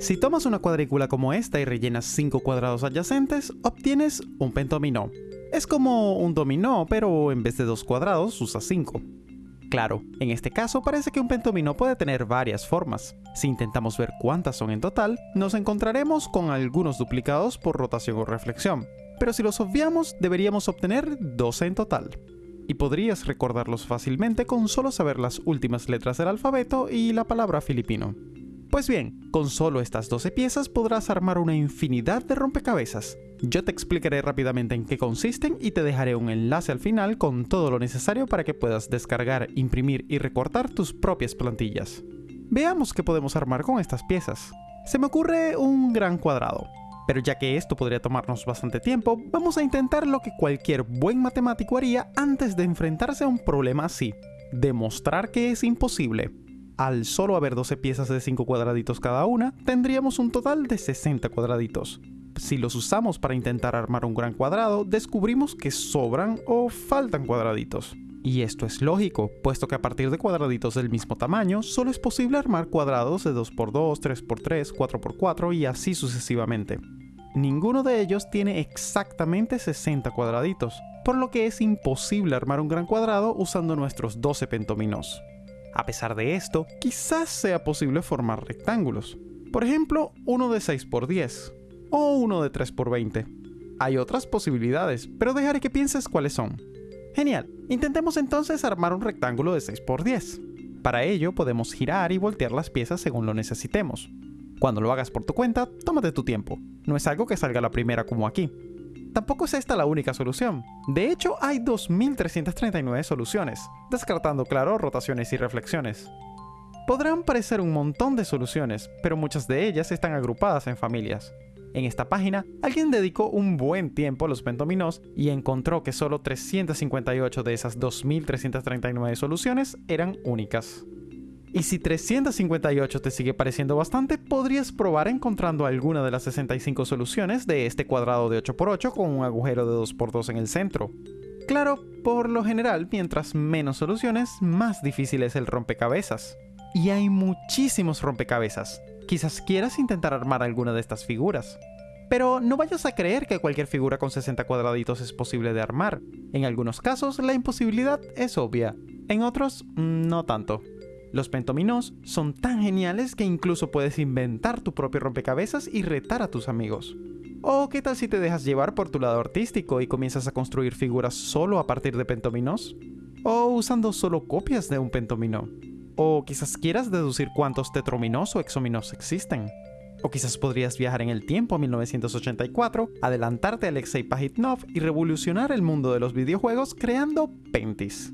Si tomas una cuadrícula como esta y rellenas 5 cuadrados adyacentes, obtienes un pentominó. Es como un dominó, pero en vez de dos cuadrados usa 5. Claro, en este caso parece que un pentominó puede tener varias formas. Si intentamos ver cuántas son en total, nos encontraremos con algunos duplicados por rotación o reflexión, pero si los obviamos deberíamos obtener 12 en total. Y podrías recordarlos fácilmente con solo saber las últimas letras del alfabeto y la palabra filipino. Pues bien, con solo estas 12 piezas podrás armar una infinidad de rompecabezas. Yo te explicaré rápidamente en qué consisten y te dejaré un enlace al final con todo lo necesario para que puedas descargar, imprimir y recortar tus propias plantillas. Veamos qué podemos armar con estas piezas. Se me ocurre un gran cuadrado. Pero ya que esto podría tomarnos bastante tiempo, vamos a intentar lo que cualquier buen matemático haría antes de enfrentarse a un problema así. Demostrar que es imposible al solo haber 12 piezas de 5 cuadraditos cada una, tendríamos un total de 60 cuadraditos. Si los usamos para intentar armar un gran cuadrado, descubrimos que sobran o faltan cuadraditos. Y esto es lógico, puesto que a partir de cuadraditos del mismo tamaño, solo es posible armar cuadrados de 2x2, 3x3, 4x4 y así sucesivamente. Ninguno de ellos tiene exactamente 60 cuadraditos, por lo que es imposible armar un gran cuadrado usando nuestros 12 pentominos. A pesar de esto, quizás sea posible formar rectángulos. Por ejemplo, uno de 6 por 10 o uno de 3 por 20. Hay otras posibilidades, pero dejaré que pienses cuáles son. Genial, intentemos entonces armar un rectángulo de 6 por 10. Para ello podemos girar y voltear las piezas según lo necesitemos. Cuando lo hagas por tu cuenta, tómate tu tiempo. No es algo que salga la primera como aquí. Tampoco es esta la única solución. De hecho, hay 2.339 soluciones, descartando, claro, rotaciones y reflexiones. Podrán parecer un montón de soluciones, pero muchas de ellas están agrupadas en familias. En esta página, alguien dedicó un buen tiempo a los pentominos y encontró que solo 358 de esas 2.339 soluciones eran únicas. Y si 358 te sigue pareciendo bastante, podrías probar encontrando alguna de las 65 soluciones de este cuadrado de 8x8 con un agujero de 2x2 en el centro. Claro, por lo general, mientras menos soluciones, más difícil es el rompecabezas. Y hay muchísimos rompecabezas. Quizás quieras intentar armar alguna de estas figuras. Pero no vayas a creer que cualquier figura con 60 cuadraditos es posible de armar. En algunos casos, la imposibilidad es obvia. En otros, mm, no tanto. Los pentominos son tan geniales que incluso puedes inventar tu propio rompecabezas y retar a tus amigos. ¿O qué tal si te dejas llevar por tu lado artístico y comienzas a construir figuras solo a partir de pentominos? ¿O usando solo copias de un pentomino? ¿O quizás quieras deducir cuántos tetrominos o exominos existen? O quizás podrías viajar en el tiempo a 1984, adelantarte a Alexei Pajitnov y revolucionar el mundo de los videojuegos creando Pentis.